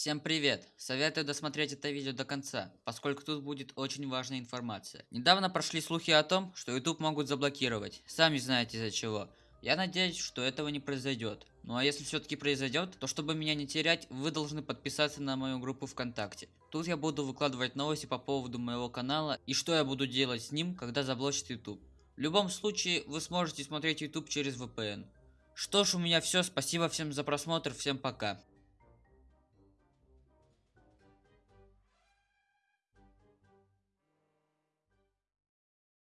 Всем привет! Советую досмотреть это видео до конца, поскольку тут будет очень важная информация. Недавно прошли слухи о том, что YouTube могут заблокировать. Сами знаете из-за чего. Я надеюсь, что этого не произойдет. Ну а если все-таки произойдет, то чтобы меня не терять, вы должны подписаться на мою группу ВКонтакте. Тут я буду выкладывать новости по поводу моего канала и что я буду делать с ним, когда заблочит YouTube. В любом случае, вы сможете смотреть YouTube через VPN. Что ж, у меня все. Спасибо всем за просмотр. Всем пока.